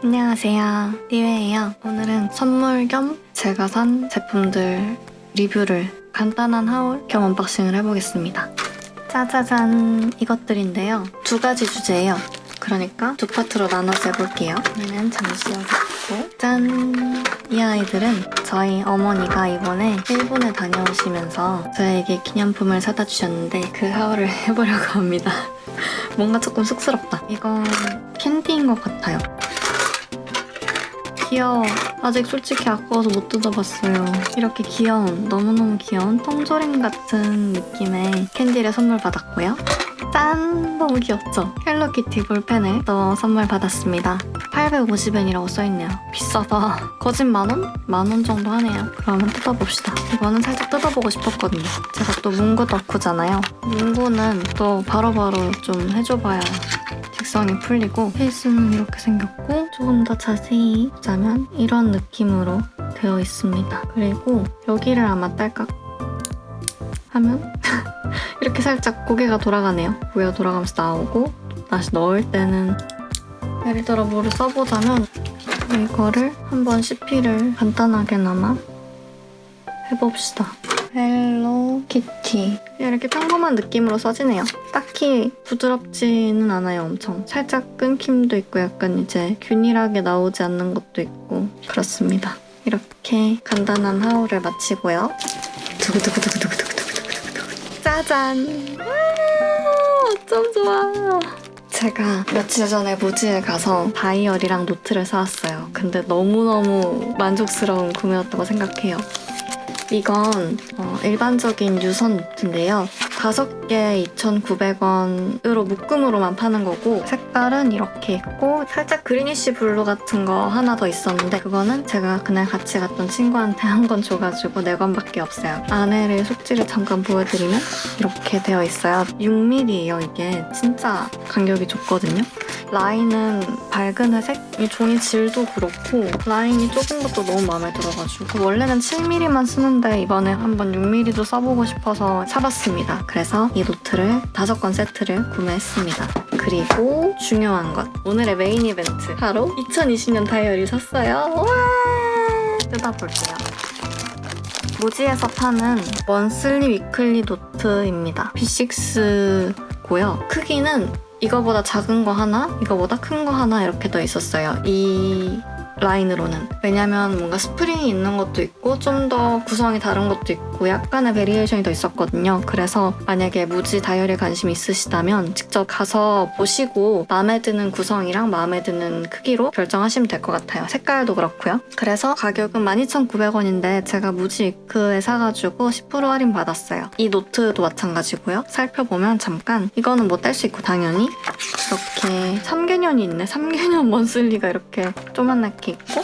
안녕하세요. 리웨예요. 오늘은 선물 겸 제가 산 제품들 리뷰를 간단한 haul 겸 unboxing을 해보겠습니다. 짜자잔 이것들인데요. 두 가지 주제예요. 그러니까 두 파트로 나눠서 해볼게요. 얘는 잠시 여기 있고 짠! 이 아이들은 저희 어머니가 이번에 일본에 다녀오시면서 저에게 기념품을 사다 주셨는데 그 haul을 해보려고 합니다. 뭔가 조금 쑥스럽다. 이건 캔디인 것 같아요. 귀여워. 아직 솔직히 아까워서 못 뜯어봤어요. 이렇게 귀여운, 너무너무 귀여운 통조림 같은 느낌의 캔디를 선물 받았고요. 짠! 너무 귀엽죠? 헬로키티 볼펜을 또 선물 받았습니다. 850엔이라고 써있네요. 비싸다. 거짓 만원? 만원 정도 하네요. 그러면 뜯어봅시다. 이거는 살짝 뜯어보고 싶었거든요. 제가 또 문구 덕후잖아요. 문구는 또 바로바로 좀 해줘봐야 직성이 풀리고 페이스는 이렇게 생겼고 조금 더 자세히 보자면 이런 느낌으로 되어 있습니다. 그리고 여기를 아마 딸깍 하면 이렇게 살짝 고개가 돌아가네요. 고개가 돌아가면서 나오고 다시 넣을 때는 예를 들어 뭐를 써보자면 이거를 한번 CP를 간단하게나마 해봅시다. 헬로 키티 이렇게 평범한 느낌으로 써지네요. 딱히 부드럽지는 않아요, 엄청. 살짝 끊김도 있고 약간 이제 균일하게 나오지 않는 것도 있고 그렇습니다. 이렇게 간단한 haul을 마치고요. 두구두구두구두구두구두구두구 짜잔! 와, 어쩜 좋아! 제가 며칠 전에 무지에 가서 다이어리랑 노트를 사왔어요. 근데 너무너무 만족스러운 구매였다고 생각해요. 이건 어, 일반적인 유선 노트인데요. 5개에 2,900원으로 묶음으로만 파는 거고 색깔은 이렇게 있고 살짝 greenish blue 같은 거 하나 더 있었는데 그거는 제가 그날 같이 갔던 친구한테 한 건 줘가지고 4권밖에 없어요. 안에를 속지를 잠깐 보여드리면 이렇게 되어 있어요. 6mm예요 이게. 진짜 간격이 좋거든요. 라인은 밝은 회색? 이 종이 질도 그렇고 라인이 좁은 것도 너무 마음에 들어가지고 원래는 7mm만 쓰는데 이번에 한번 6mm도 써보고 싶어서 사봤습니다. 그래서 이 노트를 5권 세트를 구매했습니다. 그리고 중요한 것 오늘의 메인 이벤트 바로 2020년 다이어리 샀어요. 와 뜯어볼게요. 무지에서 파는 monthly weekly 노트입니다. B6고요. 크기는 이거보다 작은 거 하나, 이거보다 큰 거 하나 이렇게 더 있었어요. 이 라인으로는. 왜냐면 뭔가 스프링이 있는 것도 있고 좀 더 구성이 다른 것도 있고 약간의 variation이 더 있었거든요. 그래서 만약에 무지 다이어리에 관심 있으시다면 직접 가서 보시고 마음에 드는 구성이랑 마음에 드는 크기로 결정하시면 될 것 같아요. 색깔도 그렇고요. 그래서 가격은 12,900원인데 제가 무지 week에 사가지고 10% 할인 받았어요. 이 노트도 마찬가지고요. 살펴보면 잠깐 이거는 뭐 뗄 수 있고 당연히 이렇게 3개년이 있네. 3개년 먼슬리가 이렇게 조만하게 있고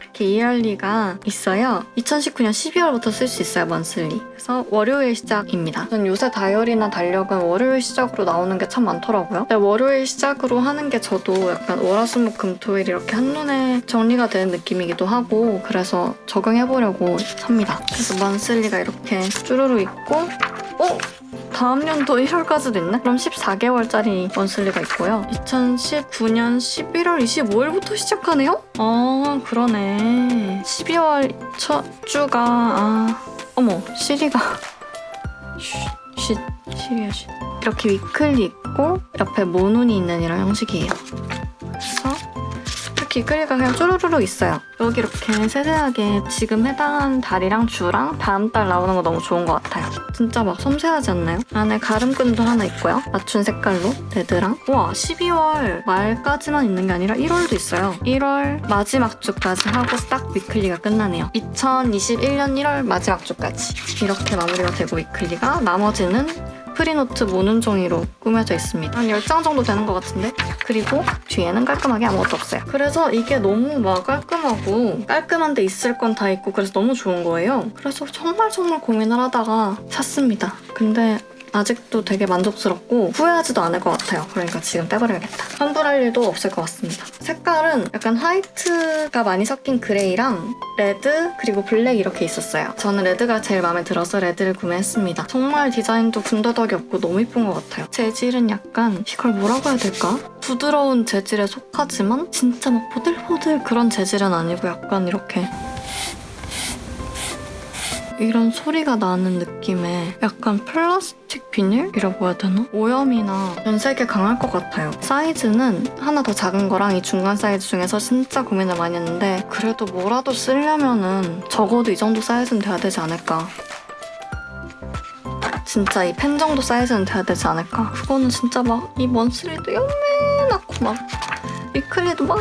이렇게 이알리가 있어요. 2019년 12월부터 쓸 수 있어요, 먼슬리. 그래서 월요일 시작입니다. 전 요새 다이어리나 달력은 월요일 시작으로 나오는 게 참 많더라고요. 월요일 시작으로 하는 게 저도 약간 월화수목 금토일 이렇게 한눈에 정리가 되는 느낌이기도 하고 그래서 적용해보려고 삽니다. 그래서 먼슬리가 이렇게 쭈루루 있고 어? 다음 연도 1월까지도 있네? 그럼 14개월짜리 monthly가 있고요. 2019년 11월 25일부터 시작하네요? 아 그러네. 12월 첫 주가 아 어머 시리가 쉿, 시리야 쉿. 이렇게 weekly 있고 옆에 모눈이 있는 이런 형식이에요. 그래서 weekly가 그냥 쭈루루루 있어요. 여기 이렇게 세세하게 지금 해당하는 달이랑 주랑 다음 달 나오는 거 너무 좋은 것 같아요. 진짜 막 섬세하지 않나요? 안에 가름끈도 하나 있고요. 맞춘 색깔로 red랑 와 12월 말까지만 있는 게 아니라 1월도 있어요. 1월 마지막 주까지 하고 딱 weekly가 끝나네요. 2021년 1월 마지막 주까지 이렇게 마무리가 되고 weekly가 나머지는 free note 모눈 종이로 꾸며져 있습니다. 한 10장 정도 되는 것 같은데? 그리고 뒤에는 깔끔하게 아무것도 없어요. 그래서 이게 너무 막 깔끔하고 깔끔한데 있을 건 다 있고 그래서 너무 좋은 거예요. 그래서 정말 정말 고민을 하다가 샀습니다. 근데 아직도 되게 만족스럽고 후회하지도 않을 것 같아요. 그러니까 지금 빼버려야겠다. 환불할 일도 없을 것 같습니다. 색깔은 약간 white가 많이 섞인 gray랑 red 그리고 black 이렇게 있었어요. 저는 red가 제일 마음에 들어서 red를 구매했습니다. 정말 디자인도 군더더기 없고 너무 이쁜 것 같아요. 재질은 약간 이걸 뭐라고 해야 될까? 부드러운 재질에 속하지만 진짜 막 보들보들 그런 재질은 아니고 약간 이렇게 이런 소리가 나는 느낌의 약간 플라스틱 비닐이라고 해야 되나? 오염이나 변색에 강할 것 같아요. 사이즈는 하나 더 작은 거랑 이 중간 사이즈 중에서 진짜 고민을 많이 했는데 그래도 뭐라도 쓰려면은 적어도 이 정도 사이즈는 돼야 되지 않을까. 진짜 이 펜 정도 사이즈는 돼야 되지 않을까. 그거는 진짜 막 이 monthly도 요만하고 막 위클리도 막,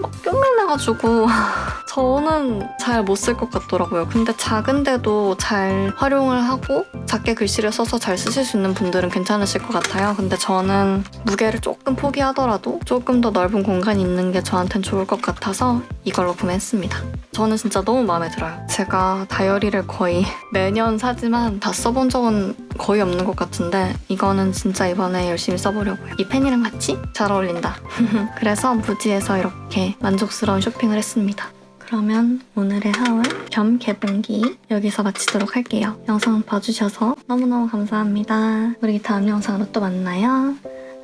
막 요맨해가지고 저는 잘 못 쓸 것 같더라고요. 근데 작은데도 잘 활용을 하고 작게 글씨를 써서 잘 쓰실 수 있는 분들은 괜찮으실 것 같아요. 근데 저는 무게를 조금 포기하더라도 조금 더 넓은 공간이 있는 게 저한텐 좋을 것 같아서 이걸로 구매했습니다. 저는 진짜 너무 마음에 들어요. 제가 다이어리를 거의 매년 사지만 다 써본 적은 거의 없는 것 같은데 이거는 진짜 이번에 열심히 써보려고요. 이 펜이랑 같이 잘 어울린다. 그래서 무지에서 이렇게 만족스러운 쇼핑을 했습니다. 그러면 오늘의 하울 겸 개봉기 여기서 마치도록 할게요. 영상 봐주셔서 너무너무 감사합니다. 우리 다음 영상으로 또 만나요.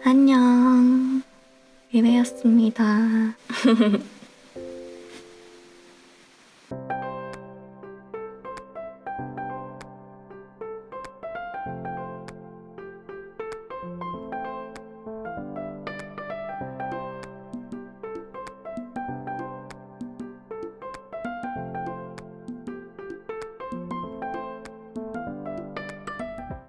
안녕. 미래였습니다.